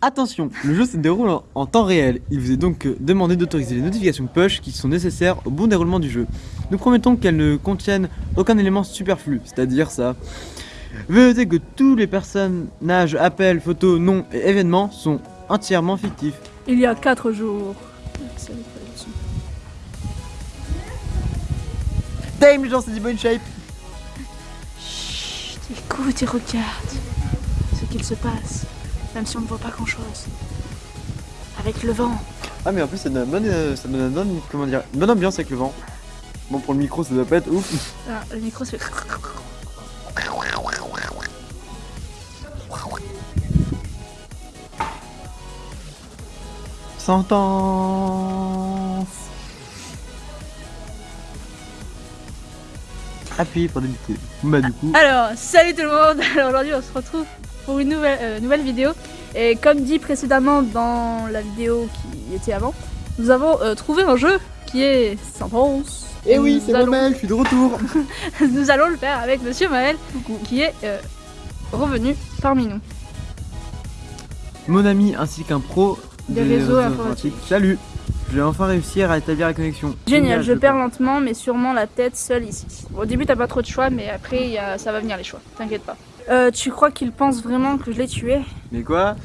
Attention, le jeu se déroule en, en temps réel. Il vous est donc euh, demandé d'autoriser les notifications push qui sont nécessaires au bon déroulement du jeu. Nous promettons qu'elles ne contiennent aucun élément superflu, c'est-à-dire ça. Veuillez noter que tous les personnages, appels, photos, noms et événements sont entièrement fictifs. Il y a 4 jours. Damn, les gens, c'est du bonne shape Chut, écoute et regarde ce qu'il se passe, même si on ne voit pas grand chose. Avec le vent. Ah, mais en plus, ça donne, bonne, euh, ça donne bonne- comment dire, une bonne ambiance avec le vent. Bon, pour le micro, ça doit pas être ouf. Ah, le micro fait. Sentence Appuyez pour débuter. Bah, du coup. Alors, salut tout le monde Alors aujourd'hui on se retrouve pour une nouvelle, euh, nouvelle vidéo. Et comme dit précédemment dans la vidéo qui était avant, nous avons euh, trouvé un jeu qui est Sentence. Eh oui, c'est allons- moi-même, je suis de retour Nous allons le faire avec Monsieur Maël qui est euh, revenu parmi nous. Mon ami ainsi qu'un pro Des réseaux informatiques. Salut J'ai enfin réussi à rétablir la connexion. Génial, je le perds crois. lentement mais sûrement la tête seule ici. Au début t'as pas trop de choix mais après il y a- ça va venir les choix, t'inquiète pas. Euh, tu crois qu'il pense vraiment que je l'ai tué Mais quoi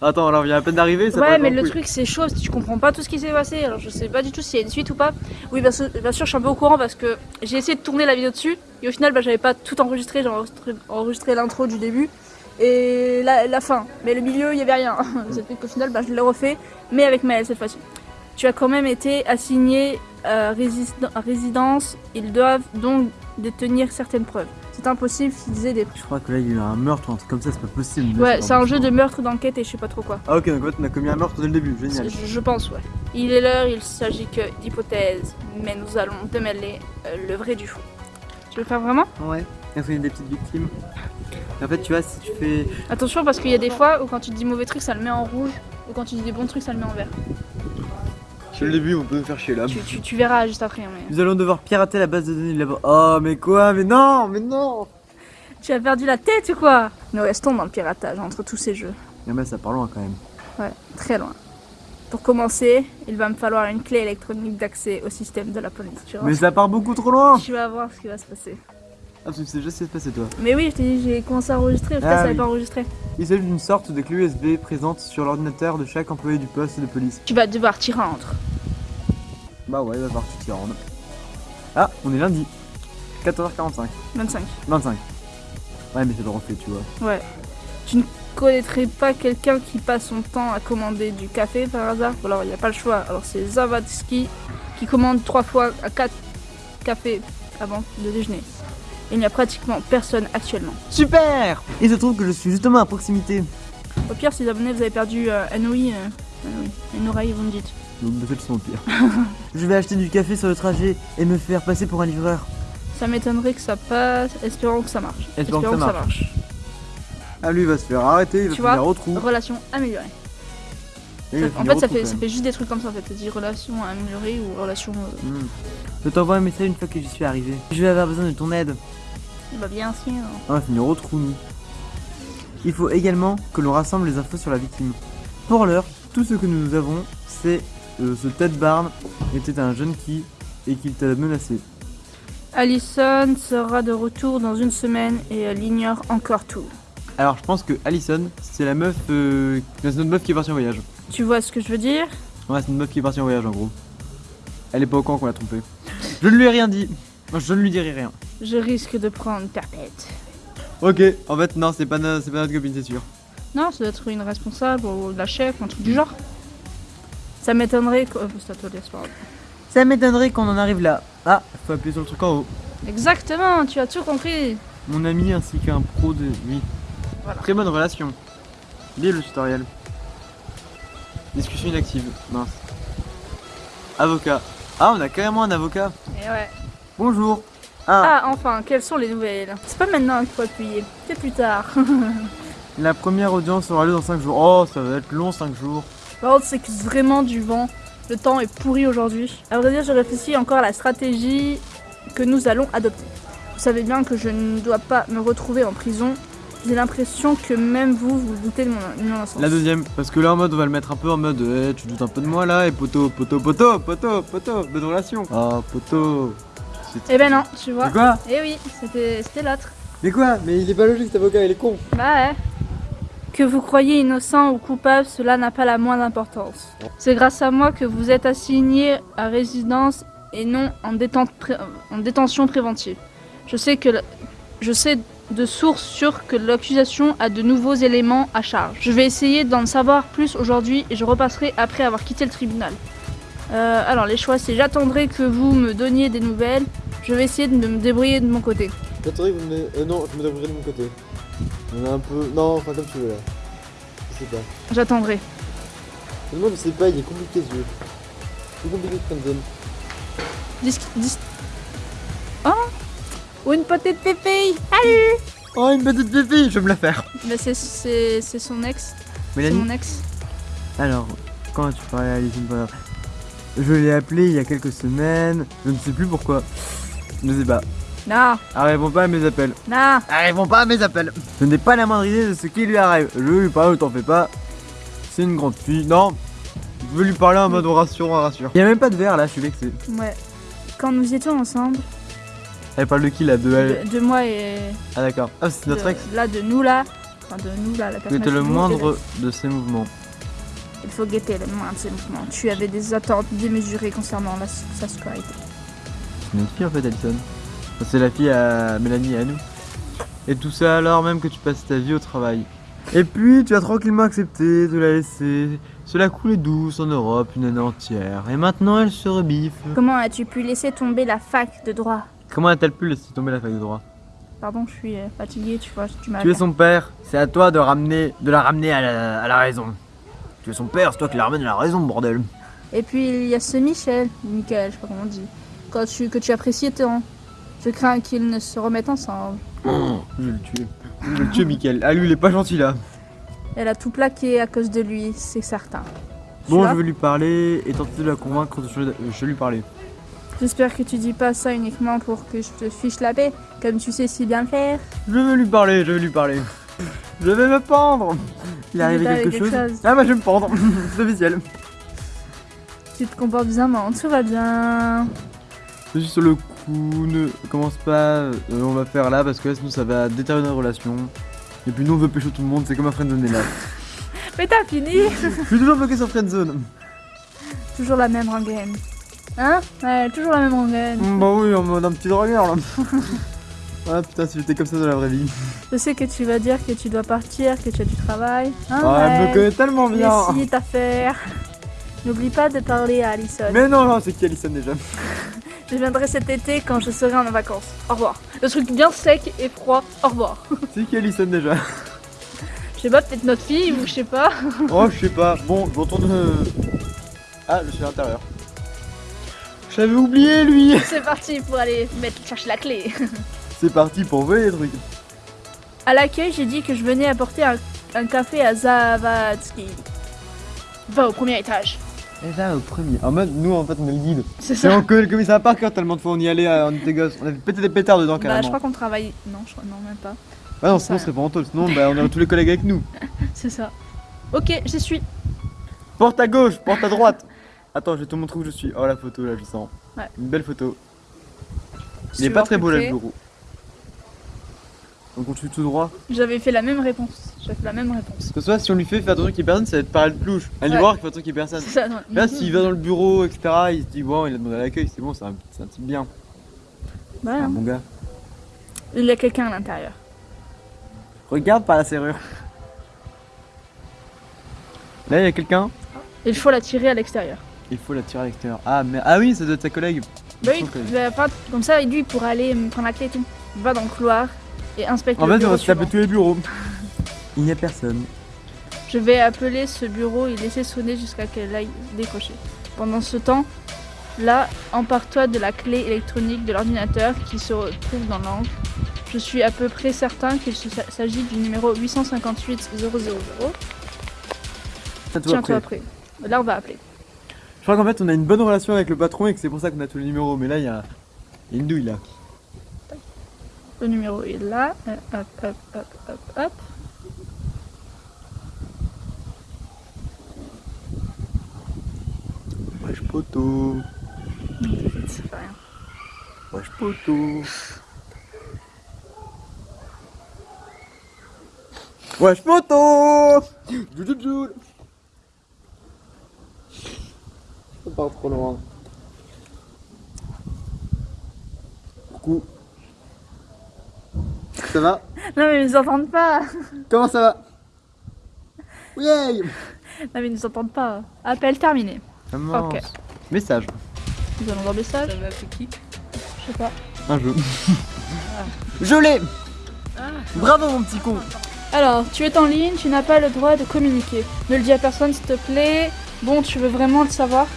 Attends, alors il vient à peine d'arriver, ça Ouais, mais le couille. truc c'est chaud, tu comprends pas tout ce qui s'est passé. Alors je sais pas du tout s'il y a une suite ou pas. Oui, bien sûr, bien sûr, je suis un peu au courant parce que j'ai essayé de tourner la vidéo dessus et au final, bah, j'avais pas tout enregistré. J'ai enregistré, enregistré l'intro du début et la, la fin. Mais le milieu, il y avait rien. Ça fait qu'au final, bah, je l'ai refait, mais avec Maël cette fois-ci. Tu as quand même été assigné à résidence. Ils doivent donc détenir certaines preuves. C'est impossible qu'ils aient des. Je crois que là il y a eu un meurtre ou un truc comme ça, c'est pas possible. Ouais, c'est un jeu de meurtre, d'enquête et je sais pas trop quoi. Ah ok, donc en fait on a commis un meurtre dès le début, génial. Je, je pense, ouais. Il est l'heure, il s'agit que d'hypothèses, mais nous allons démêler euh, le vrai du faux. Tu veux le faire vraiment? Ouais, il y a des petites victimes? En fait tu vois, si tu fais... Attention parce qu'il y a des fois où quand tu dis mauvais trucs, ça le met en rouge, ou quand tu dis des bons trucs, ça le met en vert. Dès le début on peut me faire chier là. Tu, tu- tu verras juste après. hein, Mais... Nous allons devoir pirater la base de données là-bas. Oh mais quoi Mais non Mais non Tu as perdu la tête ou quoi Nous restons dans le piratage entre tous ces jeux. Mais ça part loin quand même. Ouais, très loin. Pour commencer, il va me falloir une clé électronique d'accès au système de la police. Mais ça part beaucoup trop loin tu vas voir ce qui va se passer. Ah tu sais déjà ce qui passé toi. Mais oui, je t'ai dit, j'ai commencé à enregistrer, au final, Ah ça oui. pas enregistré. Il s'agit d'une sorte de clé USB présente sur l'ordinateur de chaque employé du poste de police. Tu vas devoir t'y rendre. Bah ouais, il va falloir que tu t'y rendes. Ah, on est lundi. 14h45. 25. 25. Ouais mais c'est le refait tu vois. Ouais. Tu ne connaîtrais pas quelqu'un qui passe son temps à commander du café par hasard? Alors il n'y a pas le choix. Alors c'est Zavatsky qui commande trois fois à quatre cafés avant de déjeuner. Il n'y a pratiquement personne actuellement. Super Il se trouve que je suis justement à proximité. Au pire, si les abonnés vous avez perdu euh, un ouïe, euh, ouïe, une oreille, vous me dites. Donc peut-être sont au pire. je vais acheter du café sur le trajet et me faire passer pour un livreur. Ça m'étonnerait que ça passe. Espérons que ça marche. Espérons que ça marche. Ah lui il va se faire arrêter, il va Tu au trou. Relation améliorée. En fait, ça fait, ça fait juste des trucs comme ça en fait. Ça dit relation améliorée ou relation. euh, Hmm. Je t'envoie un message une fois que j'y suis arrivé. Je vais avoir besoin de ton aide. Bah bien sûr. On va finir au trou nous. Il faut également que l'on rassemble les infos sur la victime. Pour l'heure, tout ce que nous avons, c'est euh, ce Ted Barn était un jeune qui et qu'il t'a menacé. Allison sera de retour dans une semaine et elle ignore encore tout. Alors je pense que Allison, c'est la meuf, euh, c'est notre meuf qui est partie en voyage. Tu vois ce que je veux dire Ouais, c'est une meuf qui est partie en voyage en gros. Elle est pas au courant qu'on l'a trompée. Je ne lui ai rien dit. Je ne lui dirai rien. Je risque de prendre ta tête. Ok, en fait non, c'est pas, no- c'est pas notre copine, c'est sûr. Non, ça doit être une responsable ou la chef, un truc du genre. Ça m'étonnerait que... oh. Ça m'étonnerait qu'on en arrive là. Ah, faut appuyer sur le truc en haut. Exactement, tu as tout compris. Mon ami ainsi qu'un pro de lui. Voilà. Très bonne relation. Lis le tutoriel. Discussion inactive. Mince. Avocat. Ah, on a carrément un avocat. Et ouais. Bonjour. Ah, Ah, enfin, quelles sont les nouvelles? C'est pas maintenant qu'il faut appuyer, c'est plus tard. la première audience aura lieu dans 5 jours. Oh, ça va être long 5 jours. Par contre, c'est vraiment du vent. Le temps est pourri aujourd'hui. À vrai dire, je réfléchis encore à la stratégie que nous allons adopter. Vous savez bien que je ne dois pas me retrouver en prison J'ai l'impression que même vous, vous doutez de mon innocence. La deuxième, parce que là en mode on va le mettre un peu en mode eh, tu doutes un peu de moi là et poteau, poteau, poteau, poteau, poteau, bonne relation. Ah poteau. Eh ben non, tu vois. C'est quoi? Eh oui, c'était c'était l'autre. Mais quoi? Mais il est pas logique cet avocat, il est con. Bah ouais. Que vous croyez innocent ou coupable, cela n'a pas la moindre importance. C'est grâce à moi que vous êtes assigné à résidence et non en, détente pré- en détention préventive. Je sais que la- je sais de source sûre que l'accusation a de nouveaux éléments à charge. Je vais essayer d'en savoir plus aujourd'hui et je repasserai après avoir quitté le tribunal. Euh, alors les choix c'est j'attendrai que vous me donniez des nouvelles. Je vais essayer de me débrouiller de mon côté. J'attendrai que vous me. Euh, non, je me débrouillerai de mon côté. On est un peu. Non, enfin comme tu veux là. Je sais pas. J'attendrai. Moi je sais pas, il est compliqué ce jeu. C'est compliqué de. Dis... dis- Ou une petite pépille Salut Oh une petite pépille, je vais me la faire. Mais c'est- son ex. C'est mon ex. Alors, quand tu parlais à Bonheur Je l'ai appelé il y a quelques semaines, je ne sais plus pourquoi. Je ne sais pas. Non, Elle répond pas à mes appels. non. Elle répond pas à mes appels. Je n'ai pas la moindre idée de ce qui lui arrive. Je lui parle, t'en fais pas. C'est une grande fille. Non, je veux lui parler en mode rassure, rassure. Il y a même pas de verre là, je suis vexé. Ouais. Quand nous étions ensemble, Elle parle de qui là De elle de, de moi et Ah d'accord. Ah c'est notre de- ex. là de nous là, enfin de nous là, la personne. C'était le moindre de ses mouvements. Il faut guetter le moindre de ses mouvements. Tu avais des attentes démesurées concernant la, sa scolarité. C'est notre fille en fait, Alison. Enfin, C'est la fille à Mélanie et à nous. Et tout ça alors même que tu passes ta vie au travail. Et puis tu as tranquillement accepté de la laisser se la couler douce en Europe une année entière. Et maintenant elle se rebiffe. Comment as-tu pu laisser tomber la fac de droit? Comment a-t-elle pu laisser tomber la fac de droit Pardon, je suis euh, fatiguée, tu vois, tu m'as. Tu es son père, c'est à toi de ramener, de la ramener à la, à la raison. Tu es son père, c'est toi qui la ramène à la raison, bordel. Et puis il y a ce Michel, Michael, je sais pas comment on dit, quand tu, que tu appréciais tant. Je crains qu'ils ne se remettent ensemble. Je vais le tuer. Je vais le tuer, Michael. Ah lui, il est pas gentil là. Elle a tout plaqué à cause de lui, c'est certain. Bon, je vais lui parler et tenter de la convaincre de changer. Je vais lui parler. J'espère que tu dis pas ça uniquement pour que je te fiche la paix, comme tu sais si bien faire. Je vais lui parler, je vais lui parler. Je vais me pendre. Il est arrivé quelque chose. Ah bah je vais me pendre. C'est officiel. Tu te comportes bizarrement, tout va bien. Je suis sur le coup, ne commence pas. euh, on va faire là parce que là, sinon ça va détériorer notre relation. Et puis nous on veut pécho tout le monde, c'est comme un friendzone est là. Mais t'as fini Je suis toujours bloqué sur friendzone. Toujours la même rengaine. Hein Ouais, toujours la même rengaine. Mm, Bah oui, mode un petit dragueur là. Ah putain, si j'étais comme ça dans la vraie vie. Je sais que tu vas dire que tu dois partir, que tu as du travail. Hein, Ah, elle me ouais. connaît tellement bien. si, ta faire. N'oublie pas de parler à Alison. Mais non, non, c'est qui Alison déjà Je viendrai cet été quand je serai en vacances. Au revoir. Le truc bien sec et froid. Au revoir. C'est qui Alison déjà Je sais pas, peut-être notre fille ou je sais pas. Oh, je sais pas. Bon, je retourne. euh, Ah, je suis à l'intérieur. J'avais oublié lui C'est parti pour aller mettre, chercher la clé. C'est parti pour voler les trucs. À l'accueil, j'ai dit que je venais apporter un, un café à Zavatsky. Va au premier étage. Et là, au premier. En mode, nous en fait, on est le guide. C'est Et ça. on connaît le commissariat par cœur tellement de fois on y allait, euh, on était gosses. On avait pété des pétards dedans Bah, je carrément. crois qu'on travaille. Non, je crois non même pas. Ah non, sinon on serait pas en taule. Sinon, bah, on aurait tous les collègues avec nous. C'est ça. Ok, j'y suis. Porte à gauche, porte à droite. Attends, je vais te montrer où je suis. Oh, la photo là, je sens. Ouais. Une belle photo. Il est pas très beau là, le bureau. Donc on suit tout droit. J'avais fait la même réponse. J'avais fait la même réponse. Que soit si on lui fait faire attention qu'il y ait personne, ça va être pareil de plouche. Allez Ouais. voir qu'il fait attention qu'il y ait personne. Ça. Là, s'il va dans le bureau, etc., il se dit, bon, il a demandé à l'accueil, c'est bon, c'est un, un type bien. Ouais, C'est un bon gars. Il y a quelqu'un à l'intérieur. Regarde par la serrure. Là, il y a quelqu'un. Il faut la tirer à l'extérieur. Il faut la tirer à l'extérieur. Ah, mais... ah oui, ça doit être sa collègue. Bah oui, enfin, comme ça, lui, il pourra aller me prendre la clé et tout. Va dans le couloir et inspecte En le fait, on va se taper tous les bureaux. Il n'y a personne. Je vais appeler ce bureau et laisser sonner jusqu'à qu'elle aille décrocher. Pendant ce temps, là, empare-toi de la clé électronique de l'ordinateur qui se trouve dans l'angle. Je suis à peu près certain qu'il s'agit du numéro 858 000. Ça tout Tiens-toi après. Là, on va appeler. Je crois qu'en fait, on a une bonne relation avec le patron et que c'est pour ça qu'on a tous les numéros. Mais là, il y a, une douille là. Le numéro est là. Euh, Hop, hop, hop, hop, hop. Wesh poto. Ça fait rien. Wesh poto. Wesh poto. Part trop loin. Coucou. Ça va? Non mais ils nous entendent pas. Comment ça va? Yay Non mais ils nous entendent pas. Appel terminé. Commence. Ok. Message. Nous allons dans le message. Ça va appeler qui? Je sais pas. Un jeu. Je l'ai Ah, Bravo mon petit con Alors, tu es en ligne, tu n'as pas le droit de communiquer. Ne le dis à personne s'il te plaît. Bon, tu veux vraiment le savoir?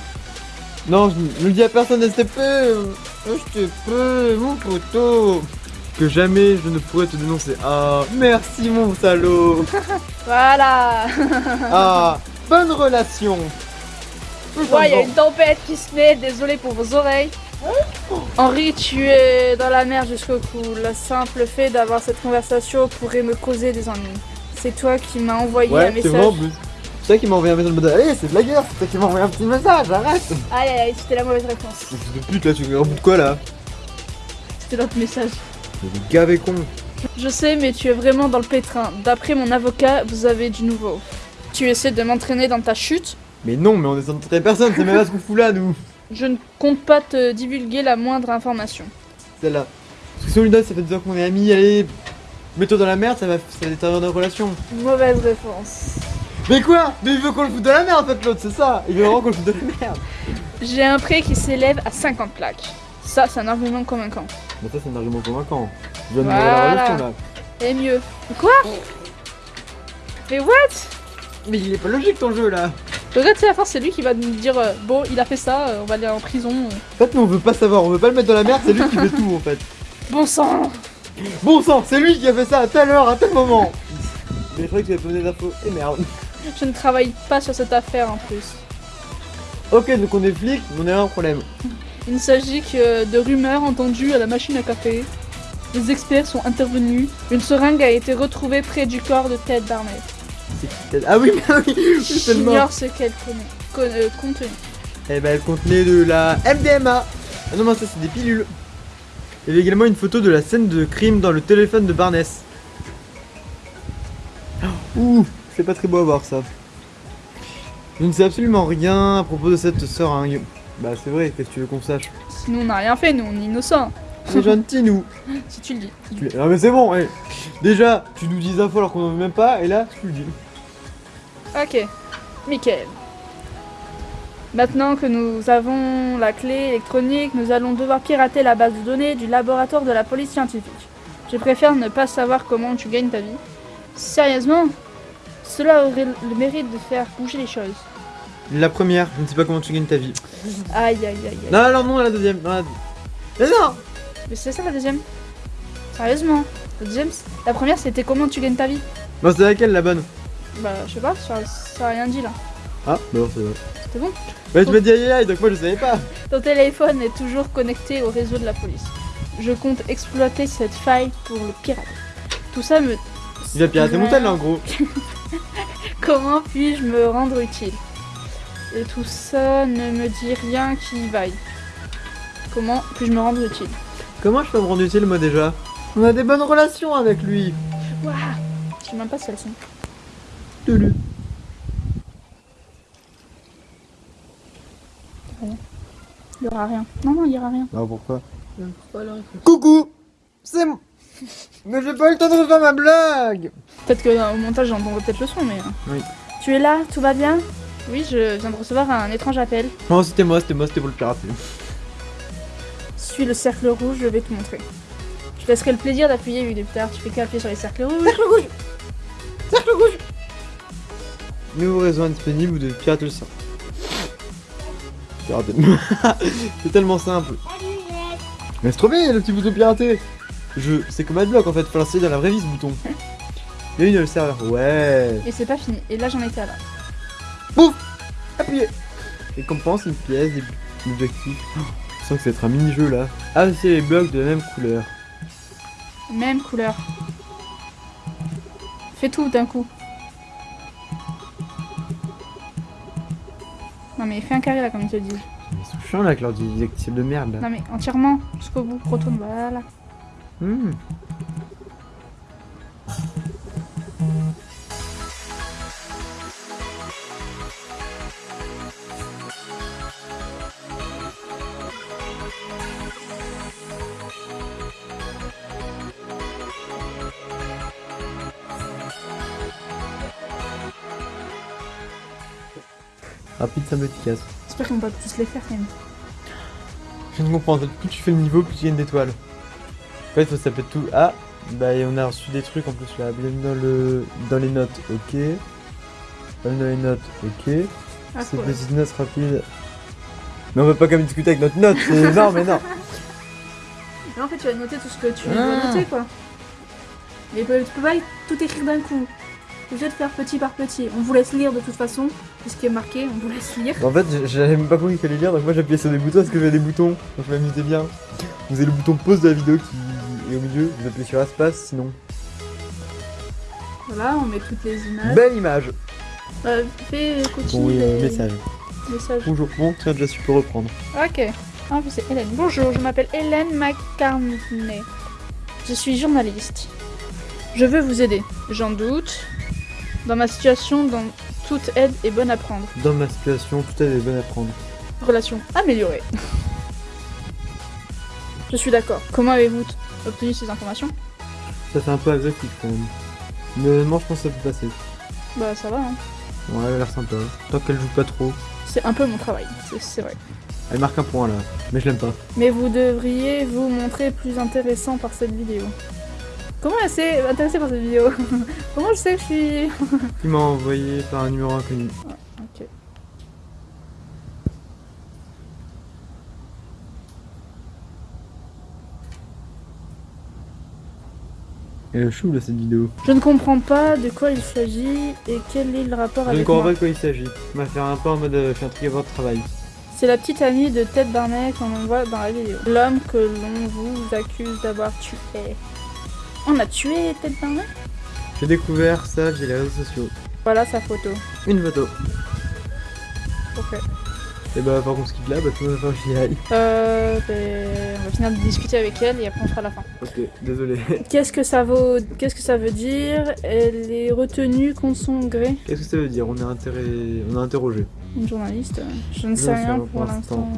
Non, je ne le dis à personne, Je te peux, mon poteau Que jamais je ne pourrais te dénoncer. Ah, merci mon salaud Voilà Ah, bonne relation Ouais, il y a une tempête qui se met, désolé pour vos oreilles. Henri, tu es dans la mer jusqu'au cou. Le simple fait d'avoir cette conversation pourrait me causer des ennuis. C'est toi qui m'as envoyé un Ouais, message. En. C'est toi qui m'a envoyé un message de mode Allez, c'est de la guerre, c'est toi qui m'a envoyé un petit message, arrête Aïe aïe aïe, c'était la mauvaise réponse. Fils de pute là, tu me de quoi là? C'était notre message. Mais des gavés con Je sais, mais tu es vraiment dans le pétrin. D'après mon avocat, vous avez du nouveau. Tu essaies de m'entraîner dans ta chute? Mais non, mais on est sans personne, c'est même pas ce qu'on fout là, nous Je ne compte pas te divulguer la moindre information. Celle-là. Parce que si on lui donne, ça fait deux ans qu'on est amis, allez, mets-toi dans la merde, ça va, ça va détériorer nos relations. Mauvaise réponse. Mais quoi Mais il veut qu'on le foute dans la merde en fait, l'autre, c'est ça Il veut vraiment qu'on le foute dans la merde J'ai un prêt qui s'élève à 50 plaques. Ça, c'est un argument convaincant. Mais ça, c'est un argument convaincant. Je viens de Voilà. la. Et mieux. Quoi Mais what Mais il est pas logique ton jeu là Regarde, c'est la fin, c'est lui qui va nous dire euh, Bon, il a fait ça, euh, on va aller en prison. En fait, nous on veut pas savoir, on veut pas le mettre dans la merde, c'est lui qui fait tout en fait. Bon sang Bon sang, c'est lui qui a fait ça à telle heure, à tel moment Mais je croyais que tu avais donné des infos. Et merde. Je ne travaille pas sur cette affaire en plus. Ok, donc on est flic, on a un problème. Il ne s'agit que de rumeurs entendues à la machine à café. Les experts sont intervenus. Une seringue a été retrouvée près du corps de Ted Barnett. C'est qui telle- Ah oui, mais oui. J'ignore ce qu'elle euh, contenu. Eh ben, elle contenait de la MDMA. Ah non, non, ça c'est des pilules. Il y avait également une photo de la scène de crime dans le téléphone de Barness. Ouh, c'est pas très beau à voir ça. Je ne sais absolument rien à propos de cette seringue. Bah c'est vrai, qu'est-ce que tu veux qu'on sache? Nous, on n'a rien fait, nous, on est innocents. C'est gentil nous. Si tu le dis. Tu l'es- Ah mais c'est bon, eh. déjà tu nous dis des infos alors qu'on en veut même pas, et là tu le dis. Ok. Michael. Maintenant que nous avons la clé électronique, nous allons devoir pirater la base de données du laboratoire de la police scientifique. Je préfère ne pas savoir comment tu gagnes ta vie. Sérieusement? Cela aurait le mérite de faire bouger les choses. La première, je ne sais pas comment tu gagnes ta vie. Aïe aïe aïe aïe. Non, non, non, la deuxième. Non, la... Mais non Mais c'est ça la deuxième Sérieusement La deuxième La première c'était comment tu gagnes ta vie Bon, c'est laquelle la bonne? Bah je sais pas, ça, ça a rien dit là. Ah, bon, c'est vrai. C'était bon? Bah tu m'as dit aïe aïe donc moi je savais pas. Ton téléphone est toujours connecté au réseau de la police. Je compte exploiter cette faille pour le pirater. Tout ça me... Il a piraté mon tel là en gros. Comment puis-je me rendre utile Et tout ça ne me dit rien qui vaille. Comment puis-je me rendre utile Comment je peux me rendre utile moi déjà? On a des bonnes relations avec lui. Waouh Je sais même pas si elles sont. Toulou. Il y aura rien. Non, non, il y aura rien. Ah pourquoi? Coucou C'est moi Mais j'ai pas eu le temps de refaire ma blague Peut-être que au montage j'entendrai peut-être le son, mais... euh. Oui. Tu es là Tout va bien? Oui, je viens de recevoir un étrange appel. Non c'était moi, c'était moi, c'était pour le pirater. Suis le cercle rouge, je vais te montrer. Je te laisserai le plaisir d'appuyer vu depuis tard. Tu fais qu'appuyer sur les cercles rouges. Cercle rouge Cercle rouge Nouveau réseau indisponible ou de pirater le sang. Pirater. c'est tellement simple. Mais c'est trop bien le petit bouton pirater Je... C'est comme Adblock en fait, faut l'installer dans la vraie vie ce bouton. Il y a une le serveur. Ouais Et c'est pas fini. Et là j'en étais à là. Appuyez Récompense, une pièce, des objectifs. Oh, je sens que ça va être un mini-jeu là. Ah, c'est les blocs de la même couleur. Même couleur. Fais tout d'un coup. Non mais fais un carré là comme ils te disent. Ils sont chiants là avec leur didacticiel de merde là. Non mais entièrement, jusqu'au bout, retourne, voilà. Hmm. Rapide, simple, efficace. J'espère qu'on va pas tous les faire quand même. Je viens de comprendre, plus tu fais le niveau, plus tu gagnes d'étoiles. En fait, il faut s'appeler tout. Ah, bah et on a reçu des trucs en plus là. Bienvenue dans, le... dans les notes, ok. Bienvenue dans les notes, ok. Ah, C'est cool. des notes rapides. Mais on va pas quand même discuter avec notre note, c'est non mais non. Mais en fait, tu vas noter tout ce que tu Ah. dois noter quoi. Mais tu peux pas tout écrire d'un coup. Tu obligé de faire petit par petit. On vous laisse lire de toute façon, ce qui est marqué, on vous laisse lire. En fait, j'avais même pas compris qu'il fallait lire, donc moi j'appuyais sur des boutons parce que j'avais des boutons? Donc je m'amusais bien. Vous avez le bouton pause de la vidéo qui est au milieu, vous appuyez sur espace, sinon. Voilà, on met toutes les images. Belle image Euh, fais continue Bon oui, les message. messages. Bonjour, bon, tiens, déjà su peux reprendre. Ok. Ah, puis c'est Hélène. Bonjour, je m'appelle Hélène McCartney. Je suis journaliste. Je veux vous aider. J'en doute. Dans ma situation, dans toute aide est bonne à prendre. Dans ma situation, tout est bonne à prendre. Relation améliorée. Je suis d'accord. Comment avez-vous obtenu ces informations Ça fait un peu agressif quand même. Mais honnêtement, je pense que ça peut passer. Bah ça va, hein. Ouais, elle a l'air sympa. Tant qu'elle joue pas trop. C'est un peu mon travail, c'est- vrai. Elle marque un point là, mais je l'aime pas. Mais vous devriez vous montrer plus intéressant par cette vidéo. Comment elle s'est intéressée par cette vidéo? Comment je sais que je suis... Il m'a envoyé par un numéro inconnu. Elle est chou là cette vidéo. Je ne comprends pas de quoi il s'agit et quel est le rapport Je ne avec comprends pas de quoi il s'agit. On va faire un peu en mode euh, je suis intrigué par votre travail. C'est la petite amie de Ted Barnett qu'on voit dans la vidéo. L'homme que l'on vous accuse d'avoir tué. On a tué Ted Barnett J'ai découvert ça via les réseaux sociaux. Voilà sa photo. Une photo. Ok. Et bah par contre ce qu'il là, bah va faire j'y aille. Euh, ben, on va finir de discuter avec elle et après on fera la fin. Ok, désolé. Qu'est-ce que ça vaut Qu'est-ce que ça veut dire? Elle est retenue contre son gré? Qu'est-ce que ça veut dire? On est intéré... on a interrogé. Une journaliste. euh, Je ne sais rien pour l'instant.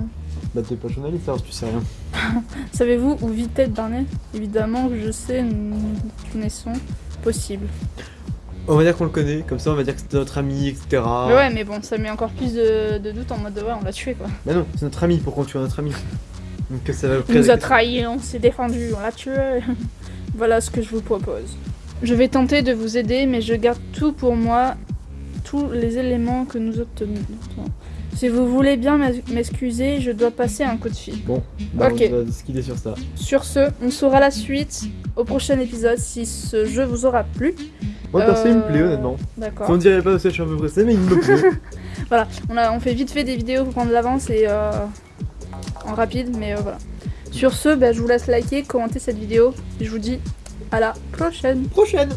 Bah t'es pas journaliste alors tu sais rien. Savez-vous où vit Ted Barnett Évidemment que je sais, nous connaissons. Possible. On va dire qu'on le connaît, comme ça on va dire que c'est notre ami, etc. Mais ouais, mais bon, ça met encore plus de, de doute en mode de ouais, on l'a tué quoi. Bah non, c'est notre ami, pourquoi on tue notre ami Donc ça va Il nous a trahis, on s'est défendu, on l'a tué. voilà ce que je vous propose. Je vais tenter de vous aider, mais je garde tout pour moi, tous les éléments que nous obtenons. Si vous voulez bien m'ex- m'excuser, je dois passer un coup de fil. Bah Ok. on va skiller sur ça. Sur ce, on saura la suite au prochain épisode si ce jeu vous aura plu. Moi perso il me plaît Euh, honnêtement. D'accord. On dirait pas parce que je suis un peu pressé mais il me plaît. Voilà, on, a, on fait vite fait des vidéos pour prendre de l'avance et euh, en rapide, mais euh, voilà. Sur ce, bah, je vous laisse liker, commenter cette vidéo et je vous dis à la prochaine. Prochaine